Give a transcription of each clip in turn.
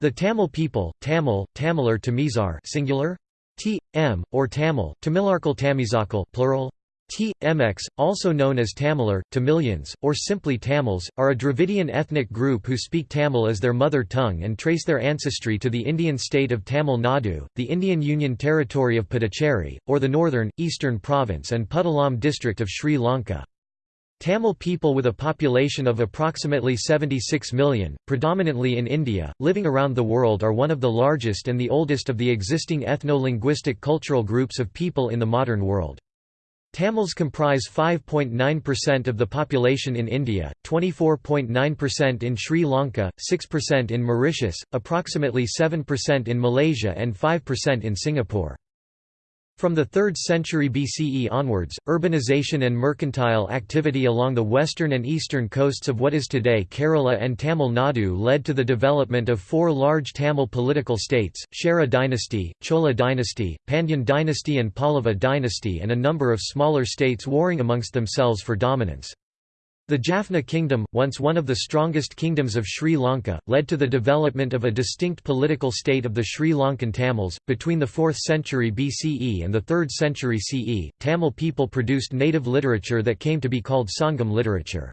The Tamil people, Tamil, Tamilar Tamizar singular, T, M, or Tamil, Tamilarkal Tamizakal plural, T. Mx, also known as Tamilar, Tamilians, or simply Tamils, are a Dravidian ethnic group who speak Tamil as their mother tongue and trace their ancestry to the Indian state of Tamil Nadu, the Indian Union Territory of Puducherry, or the northern, eastern province and Puttalam district of Sri Lanka. Tamil people with a population of approximately 76 million, predominantly in India, living around the world are one of the largest and the oldest of the existing ethno-linguistic cultural groups of people in the modern world. Tamils comprise 5.9% of the population in India, 24.9% in Sri Lanka, 6% in Mauritius, approximately 7% in Malaysia and 5% in Singapore. From the 3rd century BCE onwards, urbanization and mercantile activity along the western and eastern coasts of what is today Kerala and Tamil Nadu led to the development of four large Tamil political states, Chera dynasty, Chola dynasty, Pandyan dynasty and Pallava dynasty and a number of smaller states warring amongst themselves for dominance. The Jaffna kingdom, once one of the strongest kingdoms of Sri Lanka, led to the development of a distinct political state of the Sri Lankan Tamils. Between the 4th century BCE and the 3rd century CE, Tamil people produced native literature that came to be called Sangam literature.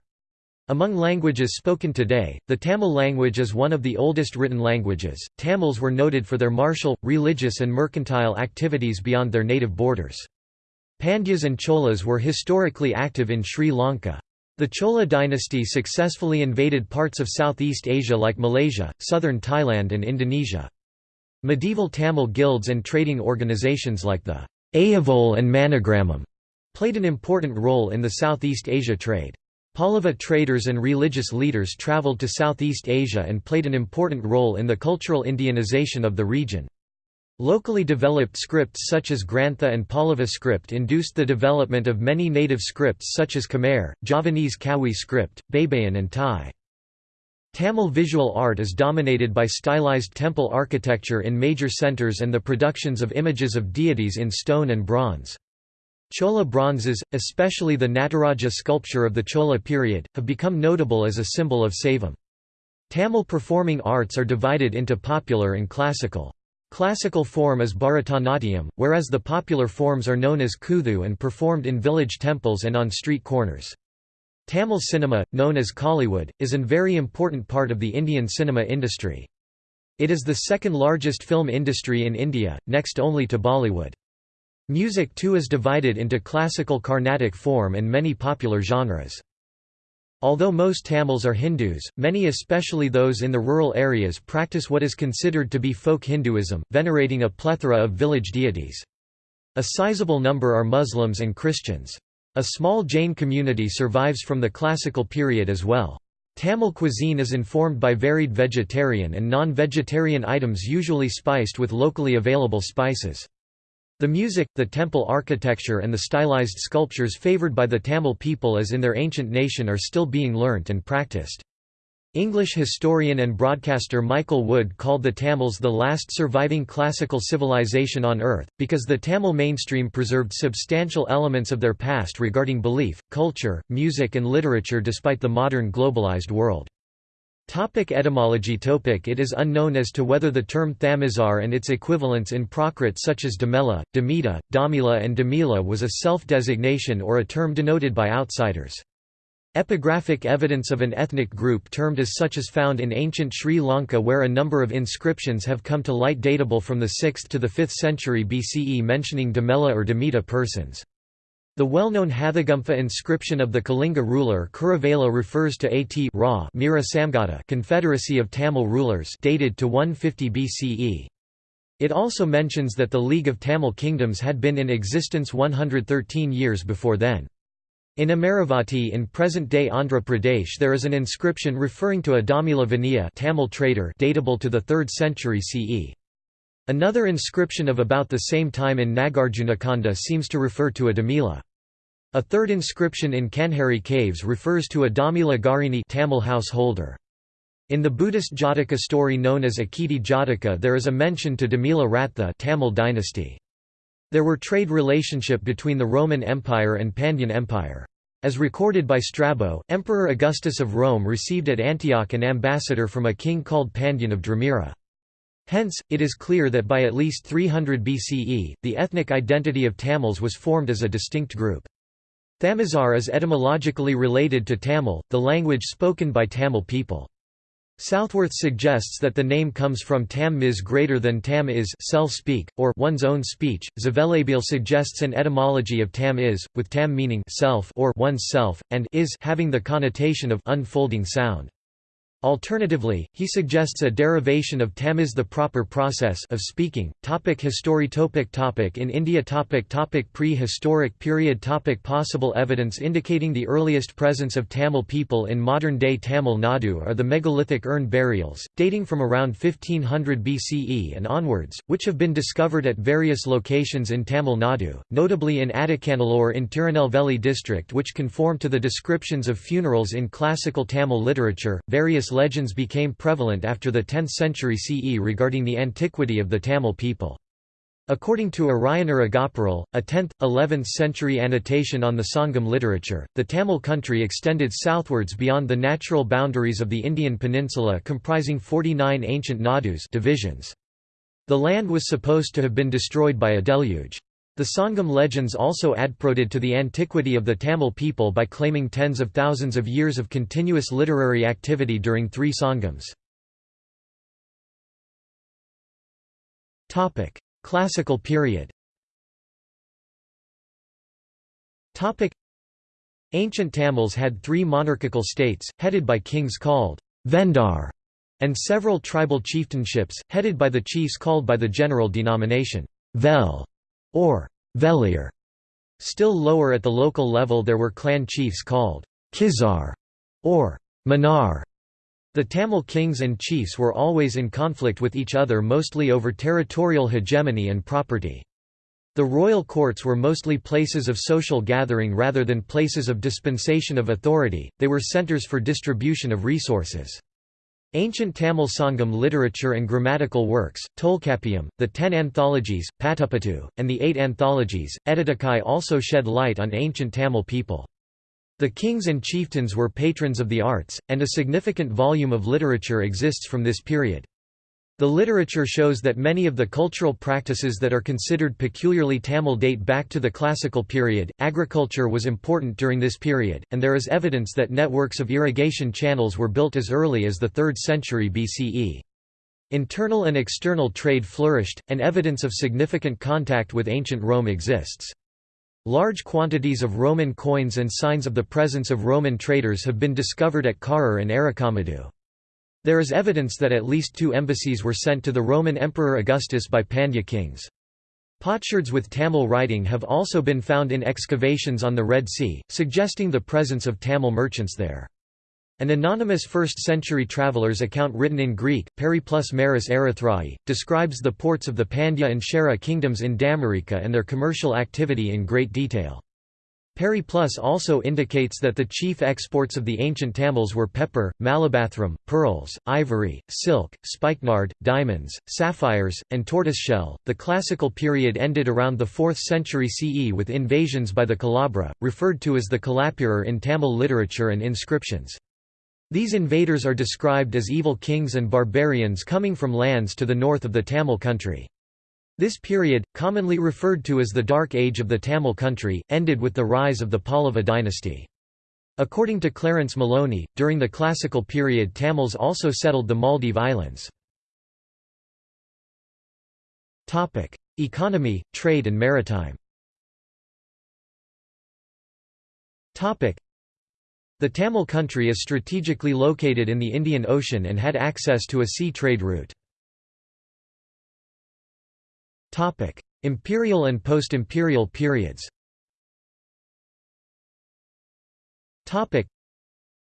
Among languages spoken today, the Tamil language is one of the oldest written languages. Tamils were noted for their martial, religious, and mercantile activities beyond their native borders. Pandyas and Cholas were historically active in Sri Lanka. The Chola dynasty successfully invaded parts of Southeast Asia like Malaysia, southern Thailand and Indonesia. Medieval Tamil guilds and trading organizations like the Ayavol and Manigramam played an important role in the Southeast Asia trade. Pallava traders and religious leaders travelled to Southeast Asia and played an important role in the cultural Indianization of the region. Locally developed scripts such as Grantha and Pallava script induced the development of many native scripts such as Khmer, Javanese Kawi script, Baybayin and Thai. Tamil visual art is dominated by stylized temple architecture in major centers and the productions of images of deities in stone and bronze. Chola bronzes, especially the Nataraja sculpture of the Chola period, have become notable as a symbol of Saivam. Tamil performing arts are divided into popular and classical. Classical form is Bharatanatyam, whereas the popular forms are known as Kuthu and performed in village temples and on street corners. Tamil cinema, known as Kollywood, is an very important part of the Indian cinema industry. It is the second largest film industry in India, next only to Bollywood. Music too is divided into classical Carnatic form and many popular genres. Although most Tamils are Hindus, many especially those in the rural areas practice what is considered to be folk Hinduism, venerating a plethora of village deities. A sizable number are Muslims and Christians. A small Jain community survives from the classical period as well. Tamil cuisine is informed by varied vegetarian and non-vegetarian items usually spiced with locally available spices. The music, the temple architecture and the stylized sculptures favored by the Tamil people as in their ancient nation are still being learnt and practiced. English historian and broadcaster Michael Wood called the Tamils the last surviving classical civilization on earth, because the Tamil mainstream preserved substantial elements of their past regarding belief, culture, music and literature despite the modern globalized world. Topic etymology Topic It is unknown as to whether the term Thamizar and its equivalents in Prakrit such as Damela, Damita, Damila and Damila was a self-designation or a term denoted by outsiders. Epigraphic evidence of an ethnic group termed as such is found in ancient Sri Lanka where a number of inscriptions have come to light datable from the 6th to the 5th century BCE mentioning Damela or Damita persons. The well-known Hathigumpha inscription of the Kalinga ruler Kharavela refers to At Ra Mira Samgata confederacy of Tamil rulers dated to 150 BCE. It also mentions that the League of Tamil Kingdoms had been in existence 113 years before then. In Amaravati in present-day Andhra Pradesh there is an inscription referring to a Damila Vaniya Tamil trader datable to the 3rd century CE. Another inscription of about the same time in Nagarjunakonda seems to refer to a Damila. A third inscription in Kanheri caves refers to a Damila Garini Tamil householder. In the Buddhist Jataka story known as Akiti Jataka there is a mention to Damila Ratha Tamil dynasty. There were trade relationship between the Roman Empire and Pandyan Empire. As recorded by Strabo, Emperor Augustus of Rome received at Antioch an ambassador from a king called Pandyan of Dramira. Hence, it is clear that by at least 300 BCE, the ethnic identity of Tamils was formed as a distinct group. Thamizhar is etymologically related to Tamil, the language spoken by Tamil people. Southworth suggests that the name comes from tam mis greater than tam is self-speak, or one's own speech. Zvelebil suggests an etymology of tam is, with tam meaning self or one's self, and is having the connotation of unfolding sound. Alternatively, he suggests a derivation of tamiz the proper process of speaking. Topic history topic topic In India topic topic Prehistoric period topic Possible evidence indicating the earliest presence of Tamil people in modern-day Tamil Nadu are the megalithic urn burials, dating from around 1500 BCE and onwards, which have been discovered at various locations in Tamil Nadu, notably in Adichanallur in Tirunelveli district which conform to the descriptions of funerals in classical Tamil literature. Various legends became prevalent after the 10th century CE regarding the antiquity of the Tamil people. According to Iraiyanar Agapporul, a 10th, 11th century annotation on the Sangam literature, the Tamil country extended southwards beyond the natural boundaries of the Indian peninsula comprising 49 ancient nadus divisions. The land was supposed to have been destroyed by a deluge. The Sangam legends also adprodded to the antiquity of the Tamil people by claiming tens of thousands of years of continuous literary activity during three Sangams. Classical period. Ancient Tamils had three monarchical states, headed by kings called Vendar, and several tribal chieftainships, headed by the chiefs called by the general denomination Vel or Velir. Still lower at the local level there were clan chiefs called Kizar or Manar. The Tamil kings and chiefs were always in conflict with each other mostly over territorial hegemony and property. The royal courts were mostly places of social gathering rather than places of dispensation of authority, they were centers for distribution of resources. Ancient Tamil Sangam literature and grammatical works, Tolkappiyam, the ten anthologies, Patupattu, and the eight anthologies, Ettuthogai also shed light on ancient Tamil people. The kings and chieftains were patrons of the arts, and a significant volume of literature exists from this period. The literature shows that many of the cultural practices that are considered peculiarly Tamil date back to the classical period. Agriculture was important during this period, and there is evidence that networks of irrigation channels were built as early as the 3rd century BCE. Internal and external trade flourished, and evidence of significant contact with ancient Rome exists. Large quantities of Roman coins and signs of the presence of Roman traders have been discovered at Karur and Arikamedu. There is evidence that at least two embassies were sent to the Roman Emperor Augustus by Pandya kings. Potsherds with Tamil writing have also been found in excavations on the Red Sea, suggesting the presence of Tamil merchants there. An anonymous 1st-century traveller's account written in Greek, Periplus Maris Erythraei, describes the ports of the Pandya and Chera kingdoms in Damirica and their commercial activity in great detail. Periplus also indicates that the chief exports of the ancient Tamils were pepper, malabathrum, pearls, ivory, silk, spikenard, diamonds, sapphires, and tortoiseshell. The classical period ended around the 4th century CE with invasions by the Kalabhra, referred to as the Kalappirar in Tamil literature and inscriptions. These invaders are described as evil kings and barbarians coming from lands to the north of the Tamil country. This period, commonly referred to as the Dark Age of the Tamil country, ended with the rise of the Pallava dynasty. According to Clarence Maloney, during the classical period Tamils also settled the Maldive Islands. Economy, trade and maritime The Tamil country is strategically located in the Indian Ocean and had access to a sea trade route. Topic: Imperial and post-imperial periods. Topic: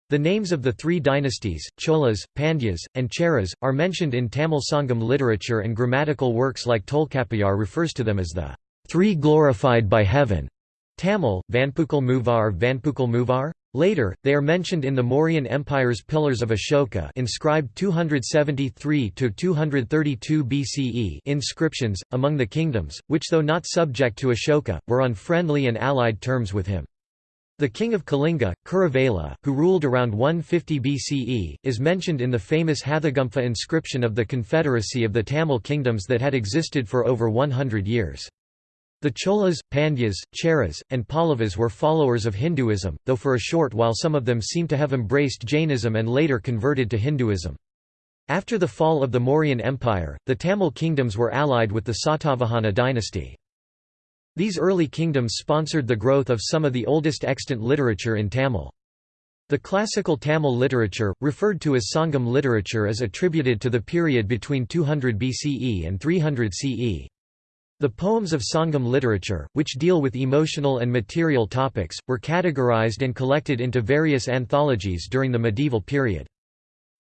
The names of the three dynasties, Cholas, Pandyas, and Cheras, are mentioned in Tamil Sangam literature and grammatical works like Tolkappiyar refers to them as the three glorified by heaven. Tamil, Vanpukal Muvar Vanpukal Muvar? Later, they are mentioned in the Mauryan Empire's Pillars of Ashoka inscribed 273–232 BCE inscriptions, among the kingdoms, which though not subject to Ashoka, were on friendly and allied terms with him. The king of Kalinga, Kharavela, who ruled around 150 BCE, is mentioned in the famous Hathigumpha inscription of the Confederacy of the Tamil kingdoms that had existed for over 100 years. The Cholas, Pandyas, Cheras, and Pallavas were followers of Hinduism, though for a short while some of them seem to have embraced Jainism and later converted to Hinduism. After the fall of the Mauryan Empire, the Tamil kingdoms were allied with the Satavahana dynasty. These early kingdoms sponsored the growth of some of the oldest extant literature in Tamil. The classical Tamil literature, referred to as Sangam literature is attributed to the period between 200 BCE and 300 CE. The poems of Sangam literature, which deal with emotional and material topics, were categorized and collected into various anthologies during the medieval period.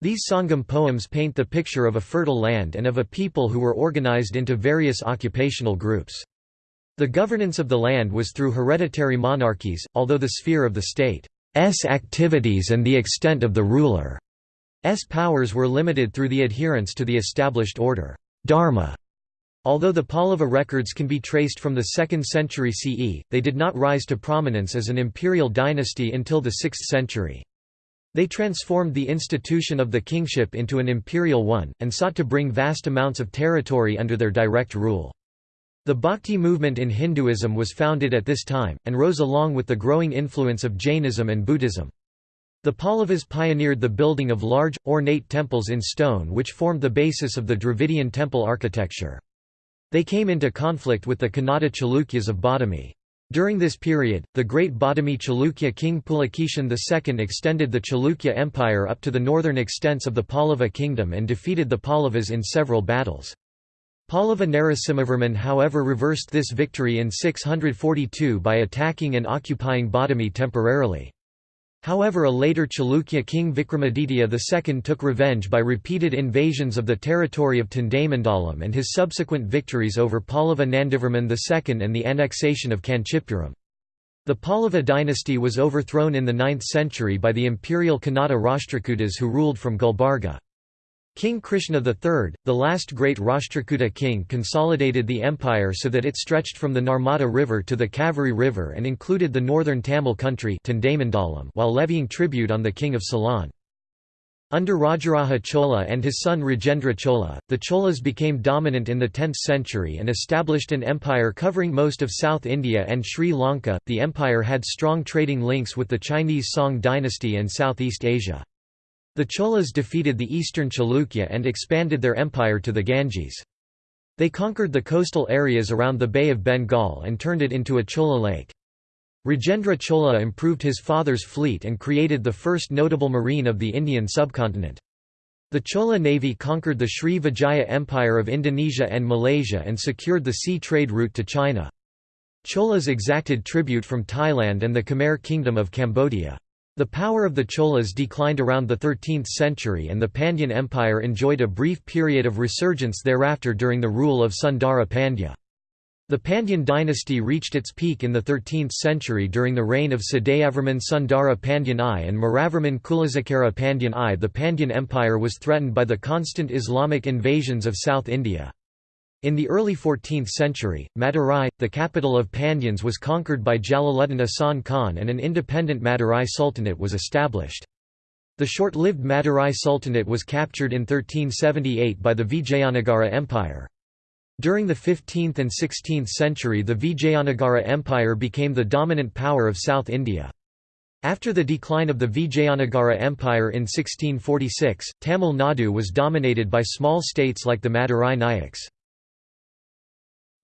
These Sangam poems paint the picture of a fertile land and of a people who were organized into various occupational groups. The governance of the land was through hereditary monarchies, although the sphere of the state's activities and the extent of the ruler's powers were limited through the adherence to the established order dharma. Although the Pallava records can be traced from the 2nd century CE, they did not rise to prominence as an imperial dynasty until the 6th century. They transformed the institution of the kingship into an imperial one, and sought to bring vast amounts of territory under their direct rule. The Bhakti movement in Hinduism was founded at this time, and rose along with the growing influence of Jainism and Buddhism. The Pallavas pioneered the building of large, ornate temples in stone which formed the basis of the Dravidian temple architecture. They came into conflict with the Kannada Chalukyas of Badami. During this period, the great Badami Chalukya king Pulakeshin II extended the Chalukya Empire up to the northern extents of the Pallava kingdom and defeated the Pallavas in several battles. Pallava Narasimhavarman however reversed this victory in 642 by attacking and occupying Badami temporarily. However a later Chalukya king Vikramaditya II took revenge by repeated invasions of the territory of Tondaimandalam and his subsequent victories over Pallava Nandivarman II and the annexation of Kanchipuram. The Pallava dynasty was overthrown in the 9th century by the imperial Kannada Rashtrakutas who ruled from Gulbarga. King Krishna III, the last great Rashtrakuta king consolidated the empire so that it stretched from the Narmada River to the Kaveri River and included the northern Tamil country while levying tribute on the king of Ceylon. Under Rajaraja Chola and his son Rajendra Chola, the Cholas became dominant in the 10th century and established an empire covering most of South India and Sri Lanka. The empire had strong trading links with the Chinese Song dynasty and Southeast Asia. The Cholas defeated the eastern Chalukya and expanded their empire to the Ganges. They conquered the coastal areas around the Bay of Bengal and turned it into a Chola lake. Rajendra Chola improved his father's fleet and created the first notable marine of the Indian subcontinent. The Chola navy conquered the Sri Vijaya Empire of Indonesia and Malaysia and secured the sea trade route to China. Cholas exacted tribute from Thailand and the Khmer Kingdom of Cambodia. The power of the Cholas declined around the 13th century and the Pandyan Empire enjoyed a brief period of resurgence thereafter during the rule of Sundara Pandya. The Pandyan dynasty reached its peak in the 13th century during the reign of Sadayavarman Sundara Pandyan I and Maravarman Kulasekara Pandyan I. The Pandyan Empire was threatened by the constant Islamic invasions of South India. In the early 14th century, Madurai, the capital of Pandyans was conquered by Jalaluddin Ahsan Khan and an independent Madurai Sultanate was established. The short-lived Madurai Sultanate was captured in 1378 by the Vijayanagara Empire. During the 15th and 16th century the Vijayanagara Empire became the dominant power of South India. After the decline of the Vijayanagara Empire in 1646, Tamil Nadu was dominated by small states like the Madurai Nayaks.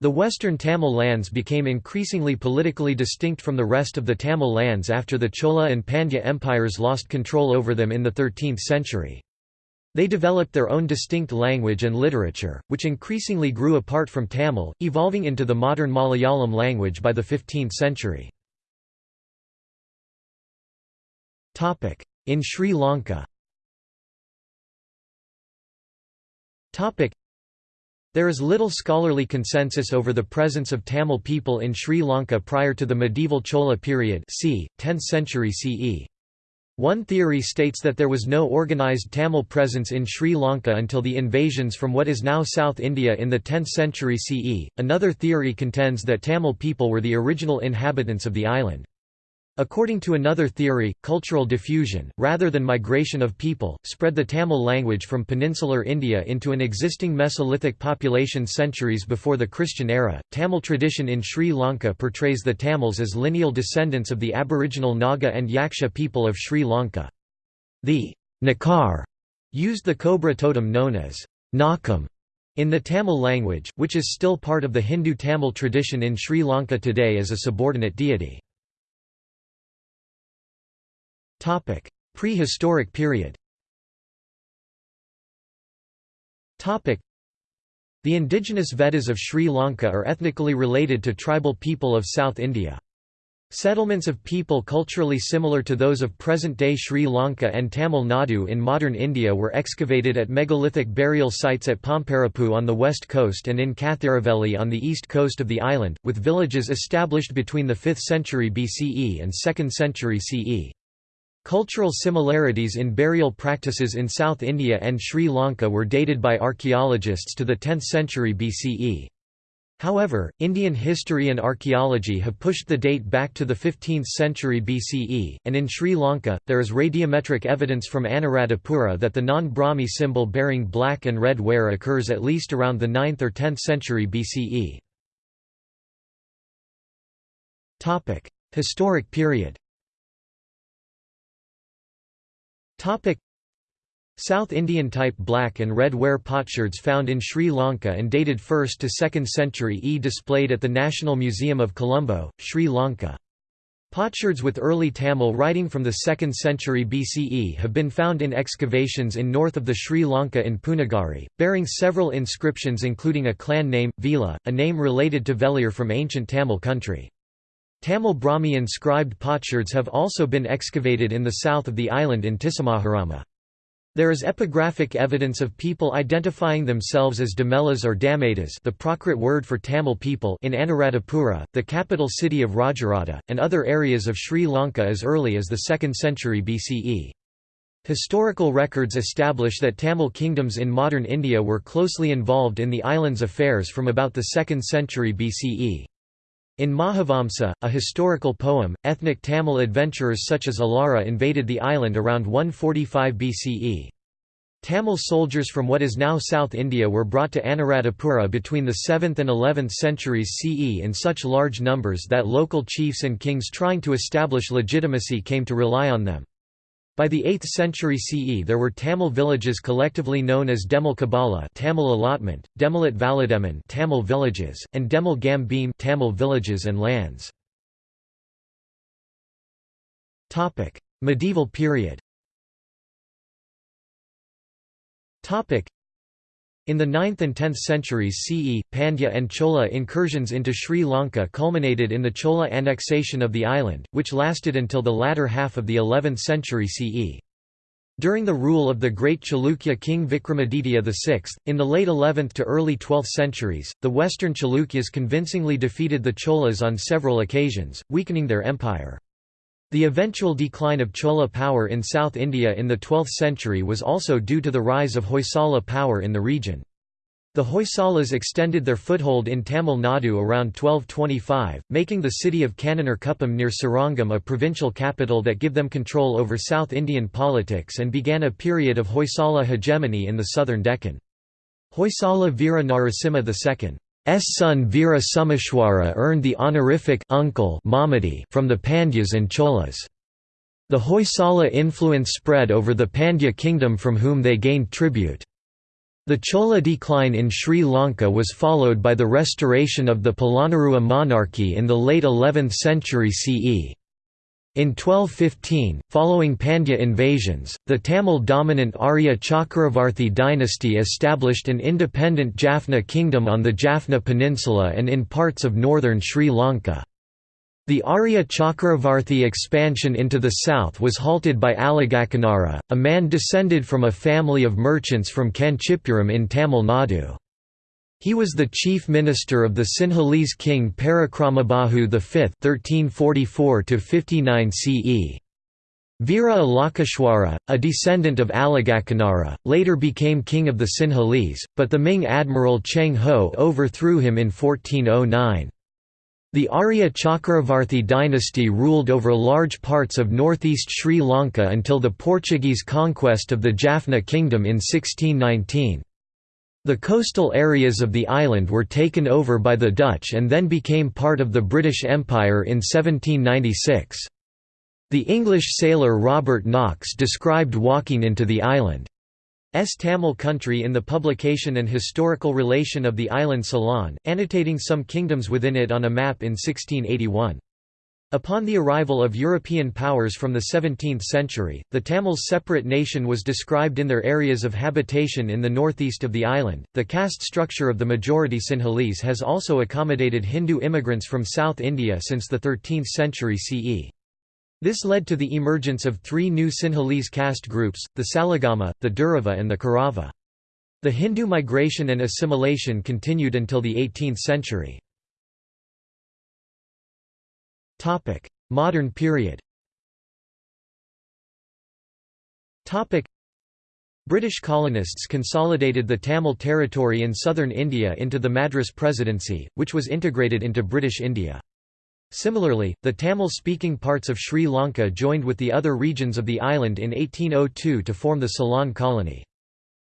The western Tamil lands became increasingly politically distinct from the rest of the Tamil lands after the Chola and Pandya empires lost control over them in the 13th century. They developed their own distinct language and literature, which increasingly grew apart from Tamil, evolving into the modern Malayalam language by the 15th century. In Sri Lanka there is little scholarly consensus over the presence of Tamil people in Sri Lanka prior to the medieval Chola period c. 10th century CE. One theory states that there was no organized Tamil presence in Sri Lanka until the invasions from what is now South India in the 10th century CE. Another theory contends that Tamil people were the original inhabitants of the island. According to another theory, cultural diffusion, rather than migration of people, spread the Tamil language from peninsular India into an existing Mesolithic population centuries before the Christian era. Tamil tradition in Sri Lanka portrays the Tamils as lineal descendants of the aboriginal Naga and Yaksha people of Sri Lanka. The Nakar used the cobra totem known as Nakam in the Tamil language, which is still part of the Hindu Tamil tradition in Sri Lanka today as a subordinate deity. Prehistoric period Topic: The indigenous Veddas of Sri Lanka are ethnically related to tribal people of South India. Settlements of people culturally similar to those of present-day Sri Lanka and Tamil Nadu in modern India were excavated at megalithic burial sites at Pomparippu on the west coast and in Kathiravelli on the east coast of the island, with villages established between the 5th century BCE and 2nd century CE. Cultural similarities in burial practices in South India and Sri Lanka were dated by archaeologists to the 10th century BCE. However, Indian history and archaeology have pushed the date back to the 15th century BCE, and in Sri Lanka, there is radiometric evidence from Anuradhapura that the non-Brahmi symbol bearing black and red ware occurs at least around the 9th or 10th century BCE. Historic period South Indian type black and red ware potsherds found in Sri Lanka and dated 1st to 2nd century E displayed at the National Museum of Colombo, Sri Lanka. Potsherds with early Tamil writing from the 2nd century BCE have been found in excavations in north of the Sri Lanka in Poonagari, bearing several inscriptions including a clan name, Vela, a name related to Velir from ancient Tamil country. Tamil Brahmi inscribed potsherds have also been excavated in the south of the island in Tissamaharama. There is epigraphic evidence of people identifying themselves as Damelas or Damadas the Prakrit word for Tamil people in Anuradhapura, the capital city of Rajarata, and other areas of Sri Lanka as early as the 2nd century BCE. Historical records establish that Tamil kingdoms in modern India were closely involved in the island's affairs from about the 2nd century BCE. In Mahavamsa, a historical poem, ethnic Tamil adventurers such as Elara invaded the island around 145 BCE. Tamil soldiers from what is now South India were brought to Anuradhapura between the 7th and 11th centuries CE in such large numbers that local chiefs and kings trying to establish legitimacy came to rely on them. By the 8th century CE there were Tamil villages collectively known as Demil Kabala Tamil allotment, Demilat Valademan Tamil villages, and Demil Gambim Tamil villages and lands. Medieval period in the 9th and 10th centuries CE, Pandya and Chola incursions into Sri Lanka culminated in the Chola annexation of the island, which lasted until the latter half of the 11th century CE. During the rule of the great Chalukya king Vikramaditya VI, in the late 11th to early 12th centuries, the western Chalukyas convincingly defeated the Cholas on several occasions, weakening their empire. The eventual decline of Chola power in South India in the 12th century was also due to the rise of Hoysala power in the region. The Hoysalas extended their foothold in Tamil Nadu around 1225, making the city of Kannanur near Srirangam a provincial capital that give them control over South Indian politics and began a period of Hoysala hegemony in the southern Deccan. Hoysala Veera Narasimha II son Veera Someshwara earned the honorific uncle from the Pandyas and Cholas. The Hoysala influence spread over the Pandya kingdom from whom they gained tribute. The Chola decline in Sri Lanka was followed by the restoration of the Polonnaruwa monarchy in the late 11th century CE. In 1215, following Pandya invasions, the Tamil-dominant Arya Chakravarti dynasty established an independent Jaffna kingdom on the Jaffna Peninsula and in parts of northern Sri Lanka. The Arya Chakravarti expansion into the south was halted by Alagakkonara, a man descended from a family of merchants from Kanchipuram in Tamil Nadu. He was the chief minister of the Sinhalese king Parakramabahu V (1344–59 CE). Veera Alakeshwara, a descendant of Alagakkonara, later became king of the Sinhalese, but the Ming admiral Cheng Ho overthrew him in 1409. The Arya Chakravarti dynasty ruled over large parts of northeast Sri Lanka until the Portuguese conquest of the Jaffna Kingdom in 1619. The coastal areas of the island were taken over by the Dutch and then became part of the British Empire in 1796. The English sailor Robert Knox described walking into the island S. Tamil country in the publication An Historical Relation of the Island Ceylon, annotating some kingdoms within it on a map in 1681. Upon the arrival of European powers from the 17th century, the Tamils' separate nation was described in their areas of habitation in the northeast of the island. The caste structure of the majority Sinhalese has also accommodated Hindu immigrants from South India since the 13th century CE. This led to the emergence of three new Sinhalese caste groups, the Salagama, the Durava and the Karava. The Hindu migration and assimilation continued until the 18th century. Modern period British colonists consolidated the Tamil territory in southern India into the Madras Presidency, which was integrated into British India. Similarly, the Tamil-speaking parts of Sri Lanka joined with the other regions of the island in 1802 to form the Ceylon colony.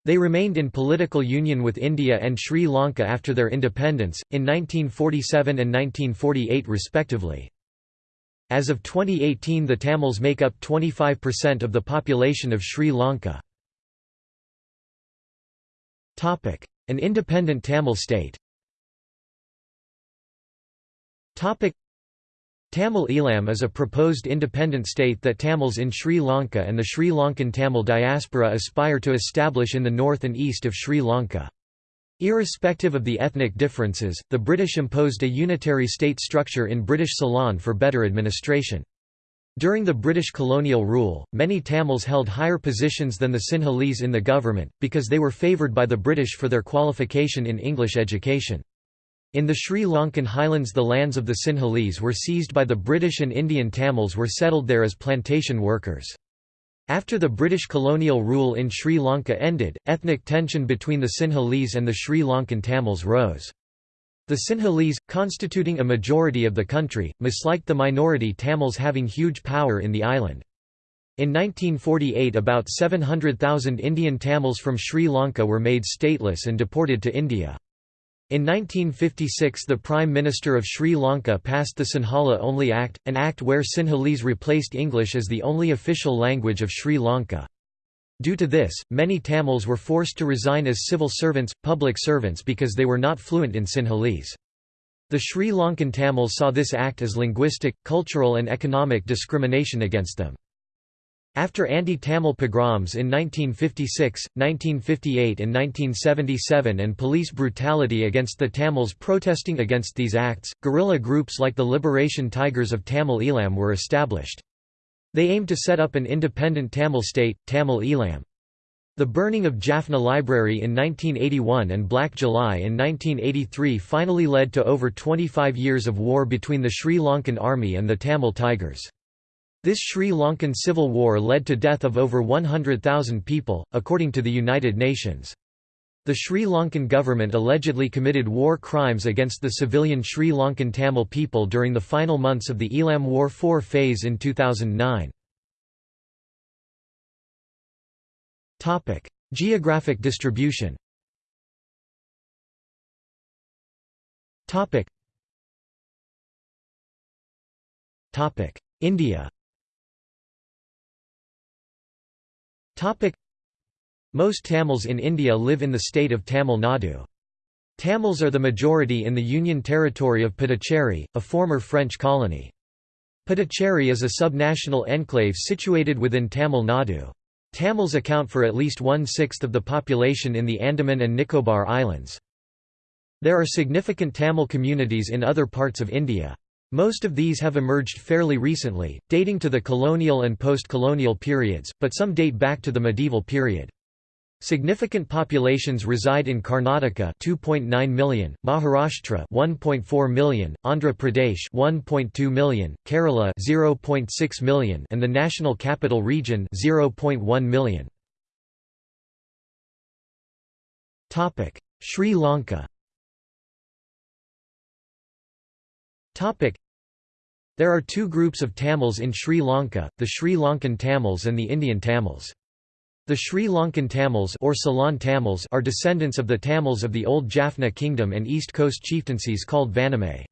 They remained in political union with India and Sri Lanka after their independence, in 1947 and 1948 respectively. As of 2018 the Tamils make up 25% of the population of Sri Lanka. An independent Tamil state Tamil Eelam is a proposed independent state that Tamils in Sri Lanka and the Sri Lankan Tamil diaspora aspire to establish in the north and east of Sri Lanka. Irrespective of the ethnic differences, the British imposed a unitary state structure in British Ceylon for better administration. During the British colonial rule, many Tamils held higher positions than the Sinhalese in the government, because they were favoured by the British for their qualification in English education. In the Sri Lankan highlands the lands of the Sinhalese were seized by the British and Indian Tamils were settled there as plantation workers. After the British colonial rule in Sri Lanka ended, ethnic tension between the Sinhalese and the Sri Lankan Tamils rose. The Sinhalese, constituting a majority of the country, misliked the minority Tamils having huge power in the island. In 1948 about 700,000 Indian Tamils from Sri Lanka were made stateless and deported to India. In 1956 the Prime Minister of Sri Lanka passed the Sinhala Only Act, an act where Sinhalese replaced English as the only official language of Sri Lanka. Due to this, many Tamils were forced to resign as civil servants, public servants because they were not fluent in Sinhalese. The Sri Lankan Tamils saw this act as linguistic, cultural and economic discrimination against them. After anti-Tamil pogroms in 1956, 1958 and 1977 and police brutality against the Tamils protesting against these acts, guerrilla groups like the Liberation Tigers of Tamil Eelam were established. They aimed to set up an independent Tamil state, Tamil Eelam. The burning of Jaffna Library in 1981 and Black July in 1983 finally led to over 25 years of war between the Sri Lankan army and the Tamil Tigers. This Sri Lankan civil war led to death of over 100,000 people, according to the United Nations. The Sri Lankan government allegedly committed war crimes against the civilian Sri Lankan Tamil people during the final months of the Eelam War IV phase in 2009. Geographic distribution India Most Tamils in India live in the state of Tamil Nadu. Tamils are the majority in the Union Territory of Puducherry, a former French colony. Puducherry is a subnational enclave situated within Tamil Nadu. Tamils account for at least one-sixth of the population in the Andaman and Nicobar Islands. There are significant Tamil communities in other parts of India. Most of these have emerged fairly recently, dating to the colonial and post-colonial periods, but some date back to the medieval period. Significant populations reside in Karnataka 2.9 million, Maharashtra 1.4 million, Andhra Pradesh 1.2 million, Kerala 0.6 million and the National Capital Region 0.1 million. Topic: Sri Lanka There are two groups of Tamils in Sri Lanka, the Sri Lankan Tamils and the Indian Tamils. The Sri Lankan Tamils or Ceylon Tamils are descendants of the Tamils of the old Jaffna kingdom and east coast chieftaincies called Vanamai.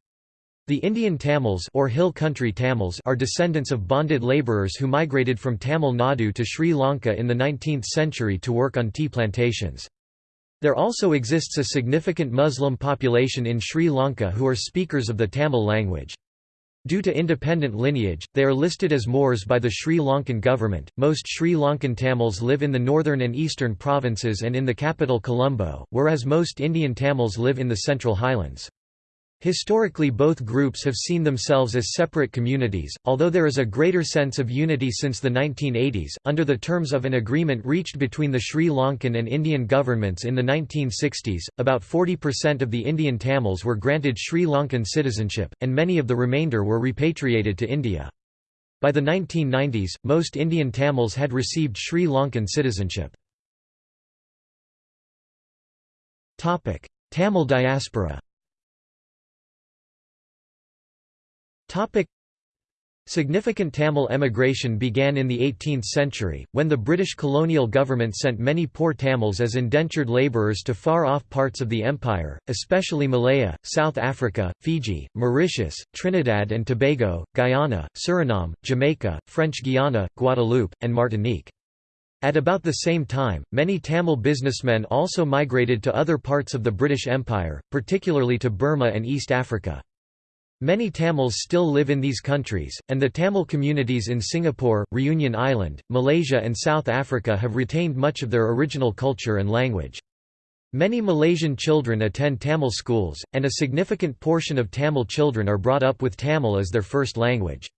The Indian Tamils or hill country Tamils are descendants of bonded labourers who migrated from Tamil Nadu to Sri Lanka in the 19th century to work on tea plantations. There also exists a significant Muslim population in Sri Lanka who are speakers of the Tamil language. Due to independent lineage, they are listed as Moors by the Sri Lankan government. Most Sri Lankan Tamils live in the northern and eastern provinces and in the capital Colombo, whereas most Indian Tamils live in the central highlands. Historically both groups have seen themselves as separate communities, although there is a greater sense of unity since the 1980s, under the terms of an agreement reached between the Sri Lankan and Indian governments in the 1960s, about 40% of the Indian Tamils were granted Sri Lankan citizenship, and many of the remainder were repatriated to India. By the 1990s, most Indian Tamils had received Sri Lankan citizenship. Tamil diaspora Topic. Significant Tamil emigration began in the 18th century, when the British colonial government sent many poor Tamils as indentured labourers to far-off parts of the empire, especially Malaya, South Africa, Fiji, Mauritius, Trinidad and Tobago, Guyana, Suriname, Jamaica, French Guiana, Guadeloupe, and Martinique. At about the same time, many Tamil businessmen also migrated to other parts of the British Empire, particularly to Burma and East Africa. Many Tamils still live in these countries, and the Tamil communities in Singapore, Reunion Island, Malaysia and South Africa have retained much of their original culture and language. Many Malaysian children attend Tamil schools, and a significant portion of Tamil children are brought up with Tamil as their first language.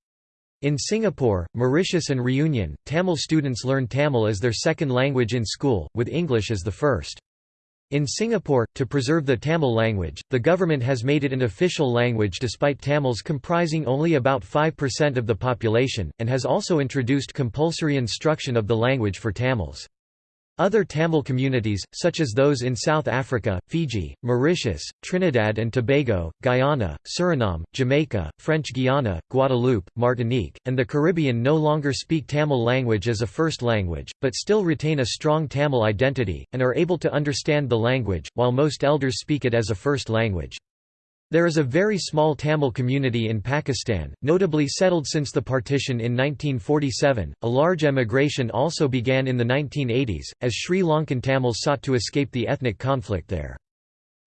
In Singapore, Mauritius and Reunion, Tamil students learn Tamil as their second language in school, with English as the first. In Singapore, to preserve the Tamil language, the government has made it an official language despite Tamils comprising only about 5% of the population, and has also introduced compulsory instruction of the language for Tamils. Other Tamil communities, such as those in South Africa, Fiji, Mauritius, Trinidad and Tobago, Guyana, Suriname, Jamaica, French Guiana, Guadeloupe, Martinique, and the Caribbean no longer speak Tamil language as a first language, but still retain a strong Tamil identity, and are able to understand the language, while most elders speak it as a first language. There is a very small Tamil community in Pakistan, notably settled since the partition in 1947. A large emigration also began in the 1980s, as Sri Lankan Tamils sought to escape the ethnic conflict there.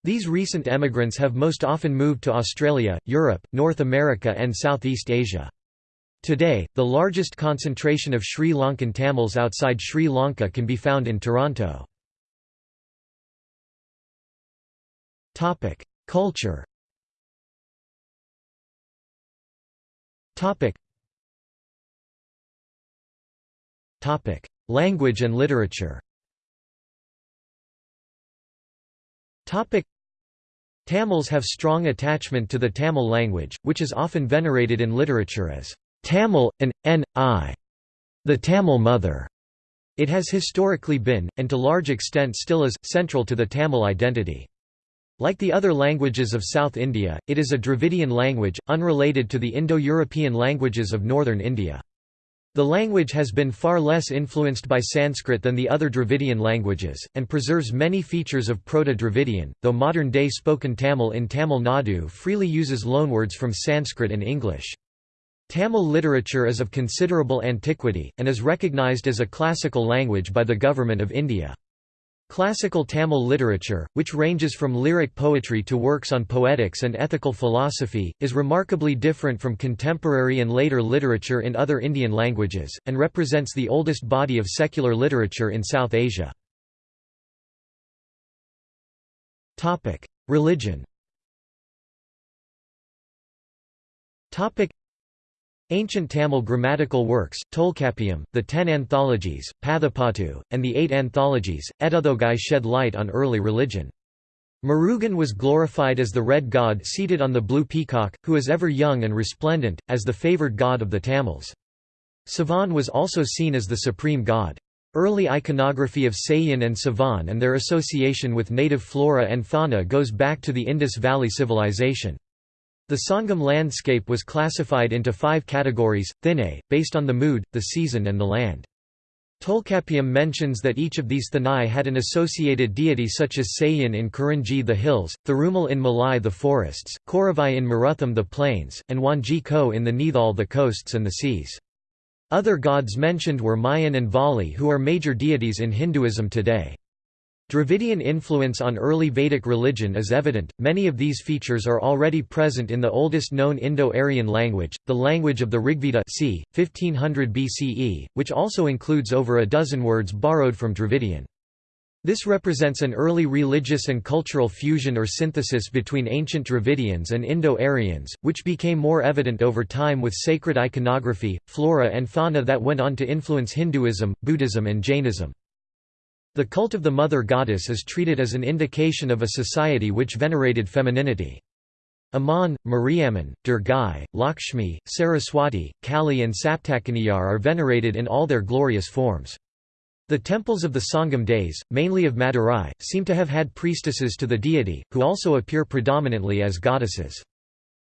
These recent emigrants have most often moved to Australia, Europe, North America, and Southeast Asia. Today, the largest concentration of Sri Lankan Tamils outside Sri Lanka can be found in Toronto. Culture Topic. Topic: Language and literature. Topic: Tamils have strong attachment to the Tamil language, which is often venerated in literature as Tamil, an, n.i. the Tamil mother. It has historically been, and to large extent still is, central to the Tamil identity. Like the other languages of South India, it is a Dravidian language, unrelated to the Indo-European languages of northern India. The language has been far less influenced by Sanskrit than the other Dravidian languages, and preserves many features of Proto-Dravidian, though modern-day spoken Tamil in Tamil Nadu freely uses loanwords from Sanskrit and English. Tamil literature is of considerable antiquity, and is recognized as a classical language by the Government of India. Classical Tamil literature, which ranges from lyric poetry to works on poetics and ethical philosophy, is remarkably different from contemporary and later literature in other Indian languages, and represents the oldest body of secular literature in South Asia. Religion Ancient Tamil grammatical works, Tolkappiyam, the ten anthologies, Pathupattu, and the eight anthologies, Ettuthogai shed light on early religion. Murugan was glorified as the red god seated on the blue peacock, who is ever young and resplendent, as the favoured god of the Tamils. Sivan was also seen as the supreme god. Early iconography of Saiyan and Sivan and their association with native flora and fauna goes back to the Indus Valley Civilization. The Sangam landscape was classified into five categories, thinai, based on the mood, the season and the land. Tolkappiyam mentions that each of these thinai had an associated deity such as Sayan in Kurinji the hills, Thirumal in Malai the forests, Korravai in Marutham the plains, and Wanji Ko in the Neithal the coasts and the seas. Other gods mentioned were Mayan and Vali who are major deities in Hinduism today. Dravidian influence on early Vedic religion is evident, many of these features are already present in the oldest known Indo-Aryan language, the language of the Rigveda c. 1500 BCE, which also includes over a dozen words borrowed from Dravidian. This represents an early religious and cultural fusion or synthesis between ancient Dravidians and Indo-Aryans, which became more evident over time with sacred iconography, flora and fauna that went on to influence Hinduism, Buddhism and Jainism. The cult of the mother goddess is treated as an indication of a society which venerated femininity. Amman, Mariamman, Durgai, Lakshmi, Saraswati, Kali and Saptakaniyar are venerated in all their glorious forms. The temples of the Sangam days, mainly of Madurai, seem to have had priestesses to the deity, who also appear predominantly as goddesses.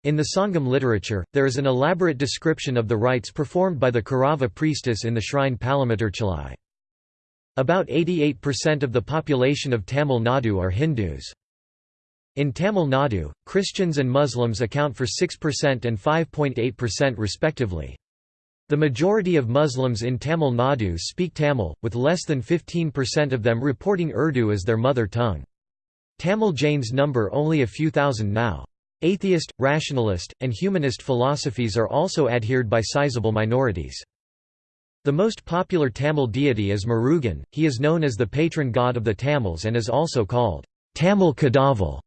In the Sangam literature, there is an elaborate description of the rites performed by the Kurava priestess in the shrine Palamutircholai. About 88% of the population of Tamil Nadu are Hindus. In Tamil Nadu, Christians and Muslims account for 6% and 5.8% respectively. The majority of Muslims in Tamil Nadu speak Tamil, with less than 15% of them reporting Urdu as their mother tongue. Tamil Jains number only a few thousand now. Atheist, rationalist, and humanist philosophies are also adhered by sizable minorities. The most popular Tamil deity is Murugan, he is known as the patron god of the Tamils and is also called Tamil Kadavul,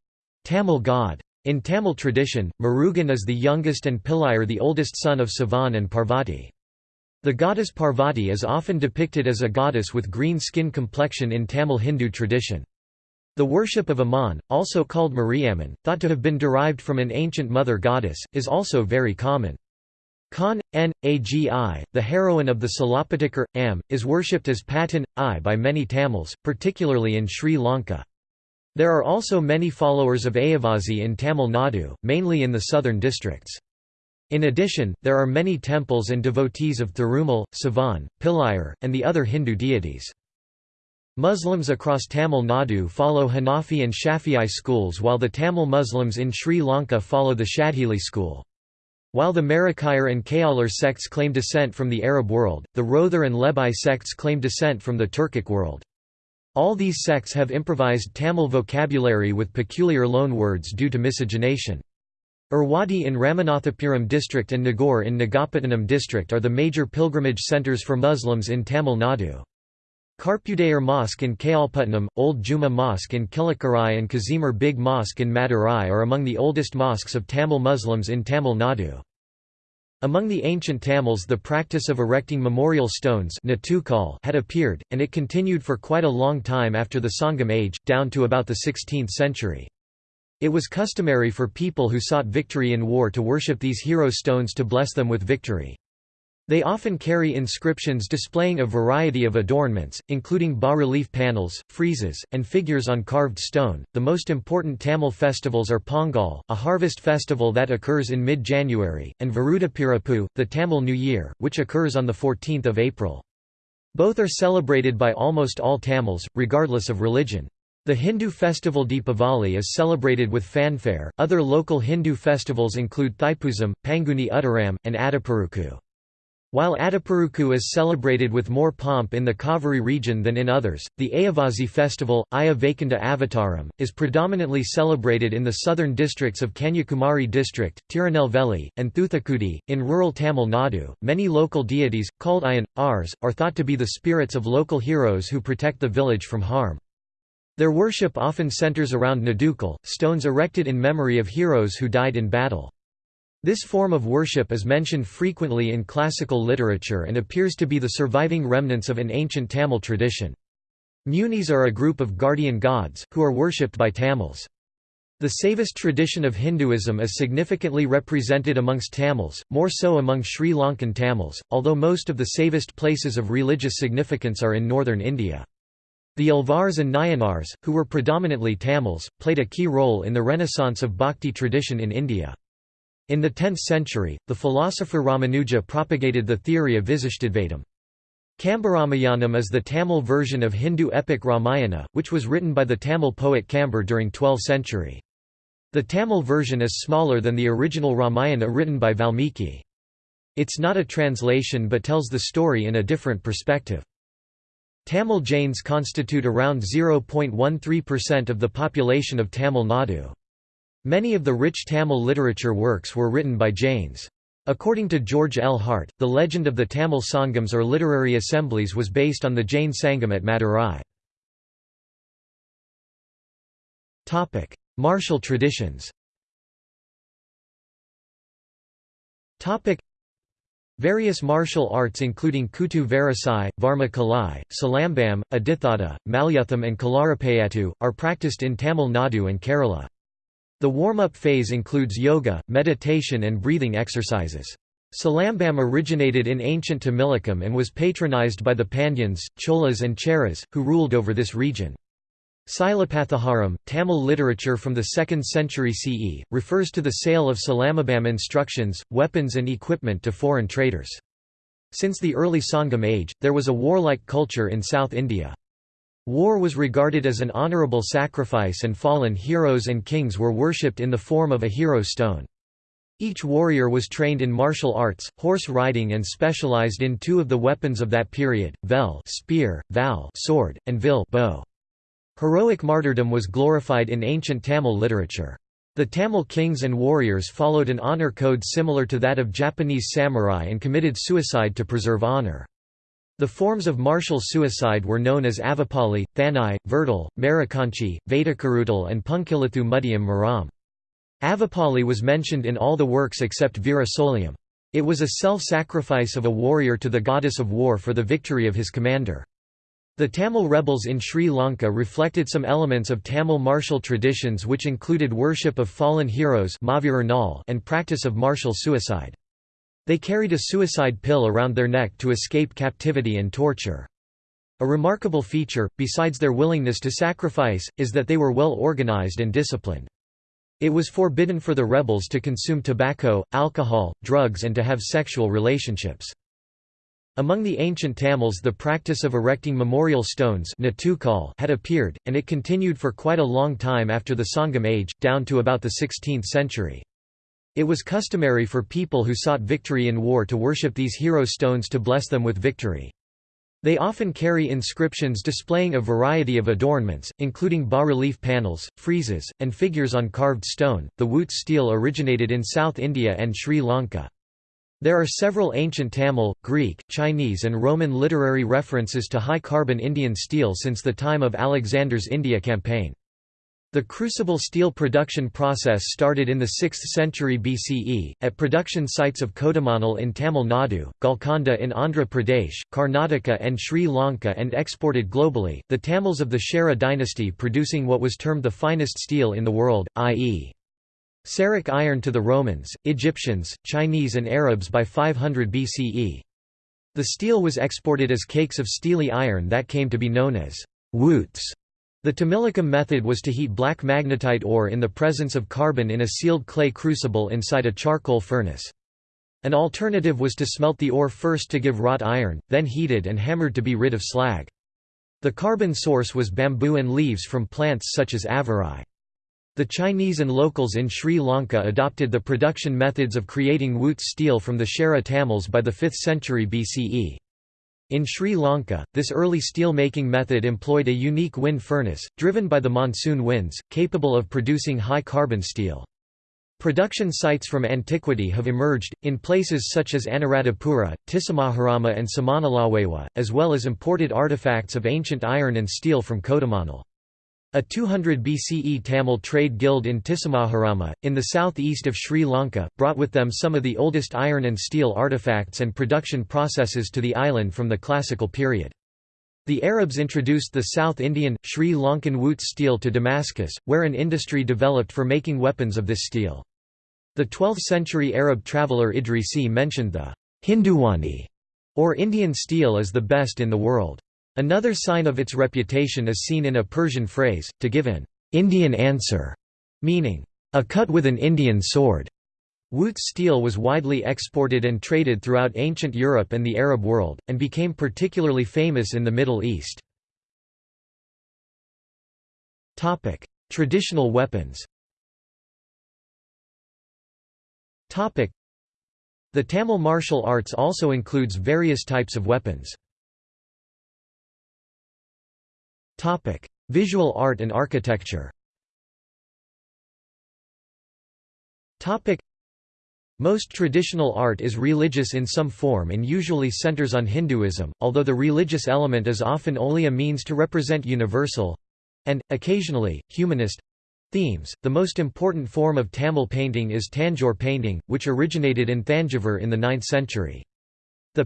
Tamil god. In Tamil tradition, Murugan is the youngest and Pillayar the oldest son of Sivan and Parvati. The goddess Parvati is often depicted as a goddess with green skin complexion in Tamil Hindu tradition. The worship of Amman, also called Mariamman, thought to have been derived from an ancient mother goddess, is also very common. Khan, N. Agi, the heroine of the Silappattikar, Am, is worshipped as Patan, I by many Tamils, particularly in Sri Lanka. There are also many followers of Ayyavazhi in Tamil Nadu, mainly in the southern districts. In addition, there are many temples and devotees of Thirumal, Sivan, Pillayar, and the other Hindu deities. Muslims across Tamil Nadu follow Hanafi and Shafi'i schools while the Tamil Muslims in Sri Lanka follow the Shadhili school. While the Marikayar and Kayalar sects claim descent from the Arab world, the Rowther and Lebai sects claim descent from the Turkic world. All these sects have improvised Tamil vocabulary with peculiar loan words due to miscegenation. Ervadi in Ramanathapuram district and Nagore in Nagapattinam district are the major pilgrimage centres for Muslims in Tamil Nadu. Karpudayar Mosque in Kayalpatnam, Old Juma Mosque in Kilakarai and Kazimar Big Mosque in Madurai are among the oldest mosques of Tamil Muslims in Tamil Nadu. Among the ancient Tamils the practice of erecting memorial stones had appeared, and it continued for quite a long time after the Sangam age, down to about the 16th century. It was customary for people who sought victory in war to worship these hero stones to bless them with victory. They often carry inscriptions displaying a variety of adornments, including bas-relief panels, friezes, and figures on carved stone. The most important Tamil festivals are Pongal, a harvest festival that occurs in mid-January, and Varudapirappu, the Tamil New Year, which occurs on the 14th of April. Both are celebrated by almost all Tamils, regardless of religion. The Hindu festival Deepavali is celebrated with fanfare. Other local Hindu festivals include Thaipusam, Panguni Uttaram, and Adiperukku. While Adiperukku is celebrated with more pomp in the Kaveri region than in others, the Ayyavazhi festival, Aya Vaikunta Avataram, is predominantly celebrated in the southern districts of Kanyakumari district, Tirunelveli, and Thuthukudi. In rural Tamil Nadu, many local deities, called Ayan, are thought to be the spirits of local heroes who protect the village from harm. Their worship often centers around Nadukal, stones erected in memory of heroes who died in battle. This form of worship is mentioned frequently in classical literature and appears to be the surviving remnants of an ancient Tamil tradition. Munis are a group of guardian gods, who are worshipped by Tamils. The Saivist tradition of Hinduism is significantly represented amongst Tamils, more so among Sri Lankan Tamils, although most of the Saivist places of religious significance are in northern India. The Alvars and Nayanars, who were predominantly Tamils, played a key role in the renaissance of bhakti tradition in India. In the 10th century, the philosopher Ramanuja propagated the theory of Visishtadvaitam. Kambaramayanam is the Tamil version of Hindu epic Ramayana, which was written by the Tamil poet Kambar during 12th century. The Tamil version is smaller than the original Ramayana written by Valmiki. It's not a translation but tells the story in a different perspective. Tamil Jains constitute around 0.13% of the population of Tamil Nadu. Many of the rich Tamil literature works were written by Jains. According to George L. Hart, the legend of the Tamil Sangams or literary assemblies was based on the Jain Sangam at Madurai. Martial traditions Various martial arts including Kuttu Varasai, Varma Kalai, Salambam, Adithada, Malyutham and Kalaripayattu, are practiced in Tamil Nadu and Kerala. The warm-up phase includes yoga, meditation and breathing exercises. Salambam originated in ancient Tamilakam and was patronized by the Pandyans, Cholas and Cheras, who ruled over this region. Silappatikaram, Tamil literature from the 2nd century CE, refers to the sale of Silambam instructions, weapons and equipment to foreign traders. Since the early Sangam age, there was a warlike culture in South India. War was regarded as an honourable sacrifice and fallen heroes and kings were worshipped in the form of a hero stone. Each warrior was trained in martial arts, horse riding and specialized in two of the weapons of that period, vel spear, val sword, and vil bow. Heroic martyrdom was glorified in ancient Tamil literature. The Tamil kings and warriors followed an honor code similar to that of Japanese samurai and committed suicide to preserve honor. The forms of martial suicide were known as Avapali, Thanai, Verdal, Marikanchi, Vadakarudal and Punkilithu Mudiyam Maram. Avapali was mentioned in all the works except Veera Soliam. It was a self-sacrifice of a warrior to the goddess of war for the victory of his commander. The Tamil rebels in Sri Lanka reflected some elements of Tamil martial traditions which included worship of fallen heroes and practice of martial suicide. They carried a suicide pill around their neck to escape captivity and torture. A remarkable feature, besides their willingness to sacrifice, is that they were well organized and disciplined. It was forbidden for the rebels to consume tobacco, alcohol, drugs and to have sexual relationships. Among the ancient Tamils the practice of erecting memorial stones had appeared, and it continued for quite a long time after the Sangam age, down to about the 16th century. It was customary for people who sought victory in war to worship these hero stones to bless them with victory. They often carry inscriptions displaying a variety of adornments, including bas-relief panels, friezes, and figures on carved stone. The Wootz steel originated in South India and Sri Lanka. There are several ancient Tamil, Greek, Chinese and Roman literary references to high-carbon Indian steel since the time of Alexander's India campaign. The crucible steel production process started in the 6th century BCE, at production sites of Kodamanal in Tamil Nadu, Golconda in Andhra Pradesh, Karnataka, and Sri Lanka and exported globally, the Tamils of the Chera dynasty producing what was termed the finest steel in the world, i.e. Seric iron to the Romans, Egyptians, Chinese, and Arabs by 500 BCE. The steel was exported as cakes of steely iron that came to be known as wootz. The Tamilakam method was to heat black magnetite ore in the presence of carbon in a sealed clay crucible inside a charcoal furnace. An alternative was to smelt the ore first to give wrought iron, then heated and hammered to be rid of slag. The carbon source was bamboo and leaves from plants such as avirai. The Chinese and locals in Sri Lanka adopted the production methods of creating wootz steel from the Chera Tamils by the 5th century BCE. In Sri Lanka, this early steel-making method employed a unique wind furnace, driven by the monsoon winds, capable of producing high-carbon steel. Production sites from antiquity have emerged, in places such as Anuradhapura, Tissamaharama and Samanalawewa, as well as imported artifacts of ancient iron and steel from Kodamanal. A 200 BCE Tamil trade guild in Tissamaharama, in the southeast of Sri Lanka, brought with them some of the oldest iron and steel artifacts and production processes to the island from the classical period. The Arabs introduced the South Indian, Sri Lankan wootz steel to Damascus, where an industry developed for making weapons of this steel. The 12th-century Arab traveller Idrisi mentioned the Hinduvani, or Indian steel as the best in the world. Another sign of its reputation is seen in a Persian phrase, to give an Indian answer, meaning, a cut with an Indian sword. Wootz steel was widely exported and traded throughout ancient Europe and the Arab world, and became particularly famous in the Middle East. Traditional weapons The Tamil martial arts also includes various types of weapons. Visual art and architecture Topic: most traditional art is religious in some form and usually centers on Hinduism, although the religious element is often only a means to represent universal—and, occasionally, humanist themes. The most important form of Tamil painting is Tanjore painting, which originated in Thanjavur in the 9th century. The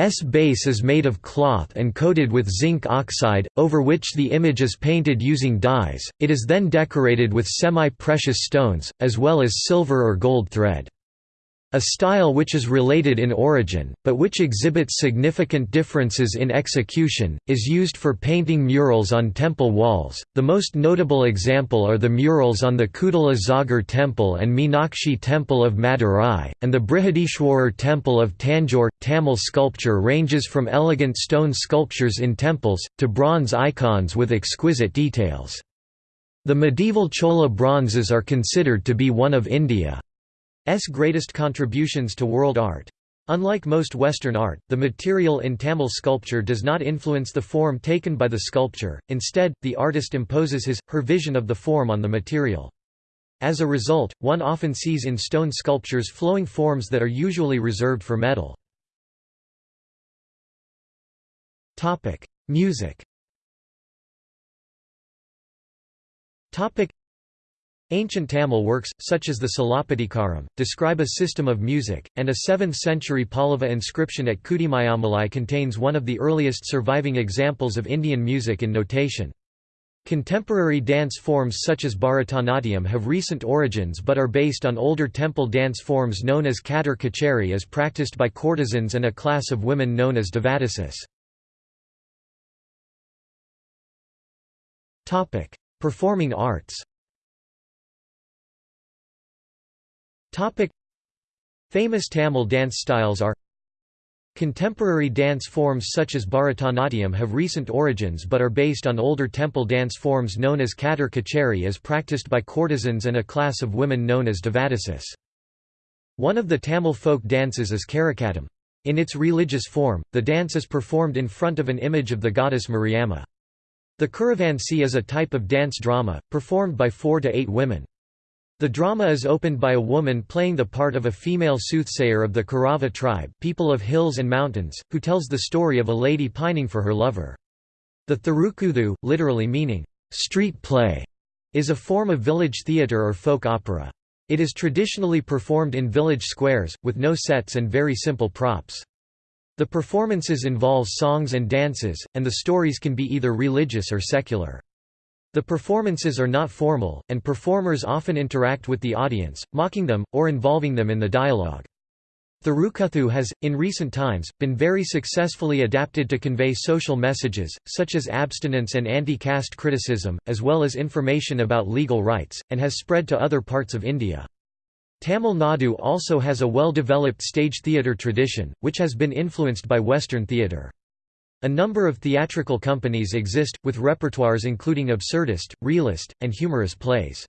painting's base is made of cloth and coated with zinc oxide, over which the image is painted using dyes, it is then decorated with semi-precious stones, as well as silver or gold thread. A style which is related in origin, but which exhibits significant differences in execution, is used for painting murals on temple walls. The most notable example are the murals on the Koodal Azhagar Temple and Meenakshi Temple of Madurai, and the Brihadishwarar Temple of Tanjore. Tamil sculpture ranges from elegant stone sculptures in temples, to bronze icons with exquisite details. The medieval Chola bronzes are considered to be one of India. S greatest contributions to world art. Unlike most Western art, the material in Tamil sculpture does not influence the form taken by the sculpture, instead, the artist imposes his, her vision of the form on the material. As a result, one often sees in stone sculptures flowing forms that are usually reserved for metal. Music Ancient Tamil works, such as the Silappatikaram, describe a system of music, and a 7th-century Pallava inscription at Kudumiyamalai contains one of the earliest surviving examples of Indian music in notation. Contemporary dance forms such as Bharatanatyam have recent origins but are based on older temple dance forms known as Sadir Kacheri as practiced by courtesans and a class of women known as Devadasis. Performing arts Topic Famous Tamil dance styles are Contemporary dance forms such as Bharatanatyam have recent origins but are based on older temple dance forms known as Sadir Kacheri as practiced by courtesans and a class of women known as Devadasis. One of the Tamil folk dances is Karakattam. In its religious form, the dance is performed in front of an image of the goddess Mariamma. The Kuravanji is a type of dance drama, performed by four to eight women. The drama is opened by a woman playing the part of a female soothsayer of the Kurava tribe people of hills and mountains, who tells the story of a lady pining for her lover. The Therukoothu, literally meaning, street play, is a form of village theatre or folk opera. It is traditionally performed in village squares, with no sets and very simple props. The performances involve songs and dances, and the stories can be either religious or secular. The performances are not formal, and performers often interact with the audience, mocking them, or involving them in the dialogue. Therukoothu has, in recent times, been very successfully adapted to convey social messages, such as abstinence and anti-caste criticism, as well as information about legal rights, and has spread to other parts of India. Tamil Nadu also has a well-developed stage theatre tradition, which has been influenced by Western theatre. A number of theatrical companies exist, with repertoires including absurdist, realist, and humorous plays.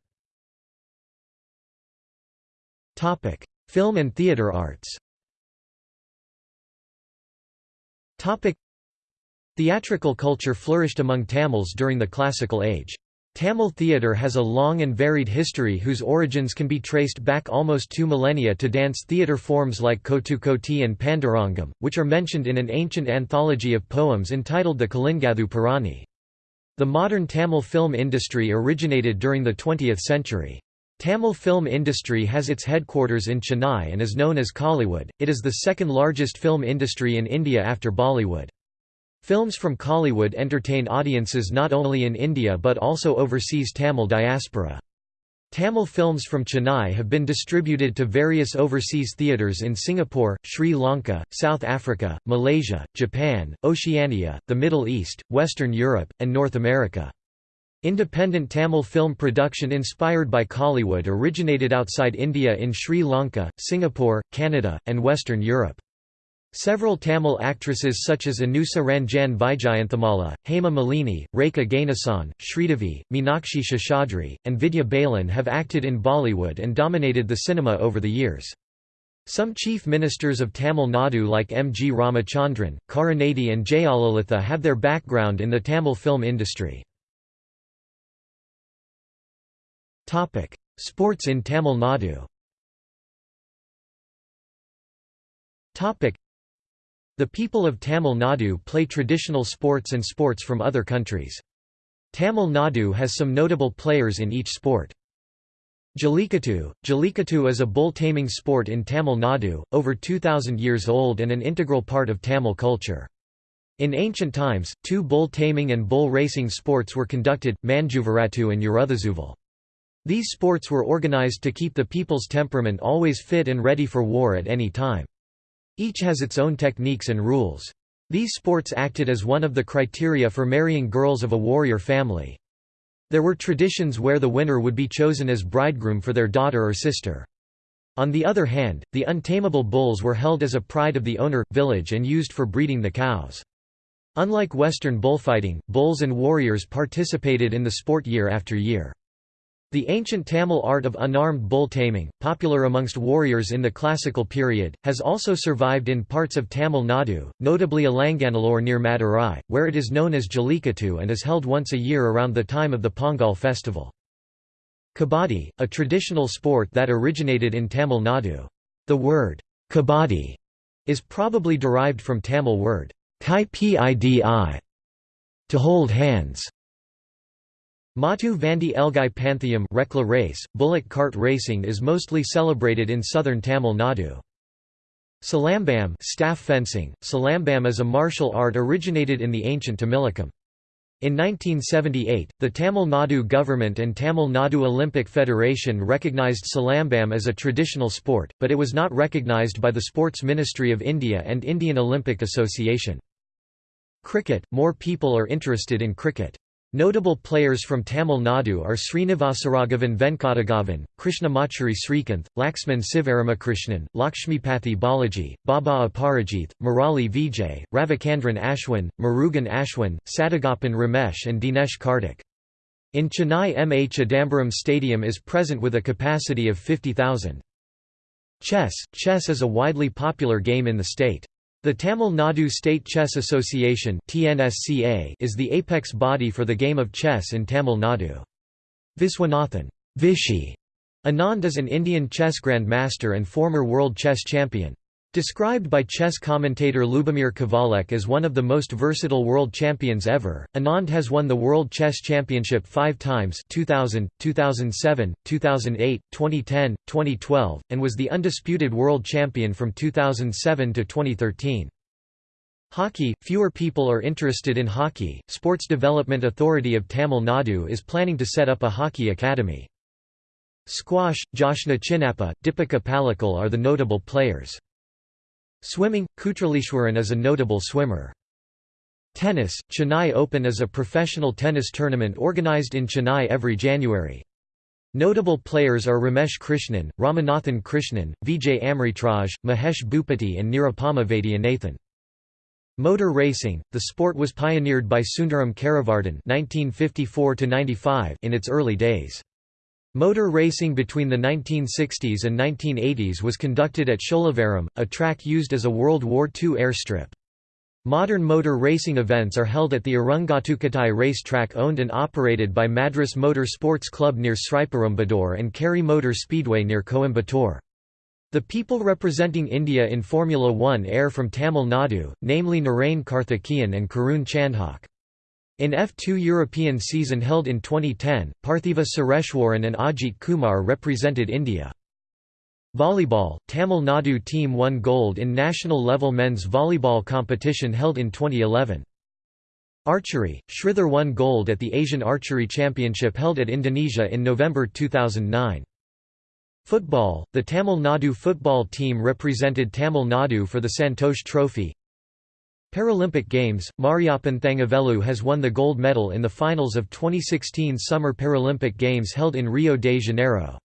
Film and theatre arts Theatrical culture flourished among Tamils during the classical age. Tamil theatre has a long and varied history whose origins can be traced back almost two millennia to dance theatre forms like Kotukoti and Pandurangam, which are mentioned in an ancient anthology of poems entitled the Kalingathuparani. The modern Tamil film industry originated during the 20th century. Tamil film industry has its headquarters in Chennai and is known as Kollywood. It is the second largest film industry in India after Bollywood. Films from Kollywood entertain audiences not only in India but also overseas Tamil diaspora. Tamil films from Chennai have been distributed to various overseas theatres in Singapore, Sri Lanka, South Africa, Malaysia, Japan, Oceania, the Middle East, Western Europe, and North America. Independent Tamil film production inspired by Kollywood originated outside India in Sri Lanka, Singapore, Canada, and Western Europe. Several Tamil actresses such as Anusa Ranjan Vyjayanthimala, Hema Malini, Rekha Ganesan, Sridevi, Meenakshi Seshadri, and Vidya Balan have acted in Bollywood and dominated the cinema over the years. Some chief ministers of Tamil Nadu like M. G. Ramachandran, Karunanidhi and Jayalalitha have their background in the Tamil film industry. Sports in Tamil Nadu the people of Tamil Nadu play traditional sports and sports from other countries. Tamil Nadu has some notable players in each sport. Jallikattu Jallikattu is a bull taming sport in Tamil Nadu, over 2,000 years old and an integral part of Tamil culture. In ancient times, two bull taming and bull racing sports were conducted, Manjuvarattu and Uruthuzuval. These sports were organized to keep the people's temperament always fit and ready for war at any time. Each has its own techniques and rules. These sports acted as one of the criteria for marrying girls of a warrior family. There were traditions where the winner would be chosen as bridegroom for their daughter or sister. On the other hand, the untamable bulls were held as a pride of the owner, village and used for breeding the cows. Unlike Western bullfighting, bulls and warriors participated in the sport year after year. The ancient Tamil art of unarmed bull taming, popular amongst warriors in the classical period, has also survived in parts of Tamil Nadu, notably Alanganallur near Madurai, where it is known as Jallikattu and is held once a year around the time of the Pongal festival. Kabaddi, a traditional sport that originated in Tamil Nadu. The word, kabaddi, is probably derived from Tamil word, kai pidi, to hold hands. Mattu Vandi Elgai Panthayam Rekla race, bullock cart racing is mostly celebrated in southern Tamil Nadu. Salambam staff fencing. Salambam is a martial art originated in the ancient Tamilakam. In 1978, the Tamil Nadu government and Tamil Nadu Olympic Federation recognized Salambam as a traditional sport, but it was not recognized by the Sports Ministry of India and Indian Olympic Association. Cricket – More people are interested in cricket. Notable players from Tamil Nadu are Srinivasaraghavan Venkataraghavan, Krishnamachari Srikanth, Laxman Sivaramakrishnan, Lakshmipathi Balaji, Baba Aparajith, Murali Vijay, Ravichandran Ashwin, Murugan Ashwin, Sadagoppan Ramesh and Dinesh Karthik. In Chennai M. A. Chidambaram Stadium is present with a capacity of 50,000. Chess Chess is a widely popular game in the state. The Tamil Nadu State Chess Association is the apex body for the game of chess in Tamil Nadu. Viswanathan Vishy Anand is an Indian chess grandmaster and former world chess champion. Described by chess commentator Lubomir Kavalek as one of the most versatile world champions ever, Anand has won the World Chess Championship five times 2000, 2007, 2008, 2010, 2012, and was the undisputed world champion from 2007 to 2013. Hockey – Fewer people are interested in hockey. Sports Development Authority of Tamil Nadu is planning to set up a hockey academy. Squash – Joshna Chinnappa, Deepika Pallikal are the notable players. Swimming – Kutralishwaran is a notable swimmer. Tennis – Chennai Open is a professional tennis tournament organised in Chennai every January. Notable players are Ramesh Krishnan, Ramanathan Krishnan, Vijay Amritraj, Mahesh Bhupathi and Nirupama Vaidyanathan. Motor racing – The sport was pioneered by Sundaram Karivardhan in its early days. Motor racing between the 1960s and 1980s was conducted at Sholavaram, a track used as a World War II airstrip. Modern motor racing events are held at the Irungattukottai race track owned and operated by Madras Motor Sports Club near Sriperumbudur and Kari Motor Speedway near Coimbatore. The people representing India in Formula One air from Tamil Nadu, namely Narain Karthikeyan and Karun Chandhok. In F2 European season held in 2010, Parthiva Sureshwaran and Ajit Kumar represented India. Volleyball – Tamil Nadu team won gold in national-level men's volleyball competition held in 2011. Archery – Sridhar won gold at the Asian Archery Championship held at Indonesia in November 2009. Football – The Tamil Nadu football team represented Tamil Nadu for the Santosh Trophy Paralympic Games, Mariappan Thangavelu has won the gold medal in the finals of 2016 Summer Paralympic Games held in Rio de Janeiro.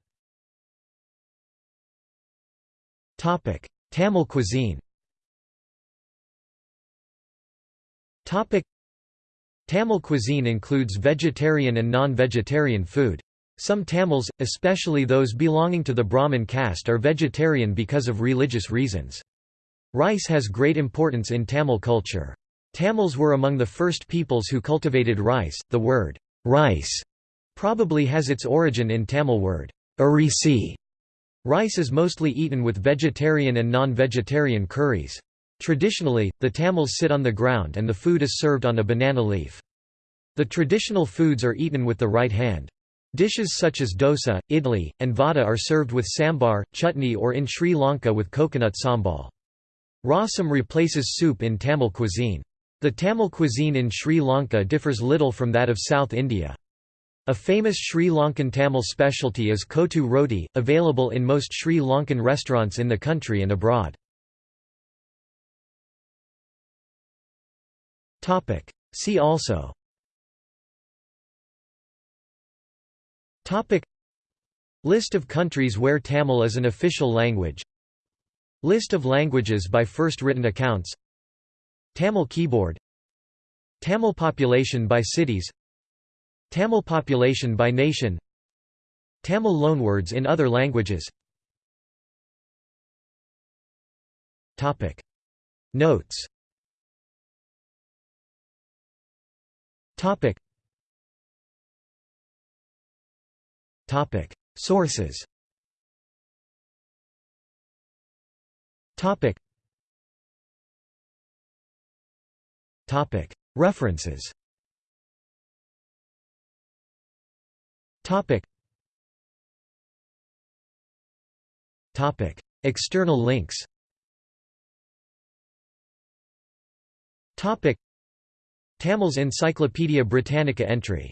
Tamil cuisine Tamil cuisine includes vegetarian and non-vegetarian food. Some Tamils, especially those belonging to the Brahmin caste are vegetarian because of religious reasons. Rice has great importance in Tamil culture. Tamils were among the first peoples who cultivated rice. The word rice probably has its origin in Tamil word arisi. Rice is mostly eaten with vegetarian and non-vegetarian curries. Traditionally, the Tamils sit on the ground and the food is served on a banana leaf. The traditional foods are eaten with the right hand. Dishes such as dosa, idli, and vada are served with sambar, chutney or in Sri Lanka with coconut sambal. Rasam replaces soup in Tamil cuisine. The Tamil cuisine in Sri Lanka differs little from that of South India. A famous Sri Lankan Tamil specialty is kottu roti, available in most Sri Lankan restaurants in the country and abroad. See also List of countries where Tamil is an official language List of languages by first written accounts. Tamil keyboard. Tamil population by cities. Tamil population by nation. Tamil loanwords in other languages. Topic. Notes. Topic. Topic Sources Topic. Topic. References. Topic. Topic. External links. Topic. Tamils Encyclopaedia Britannica entry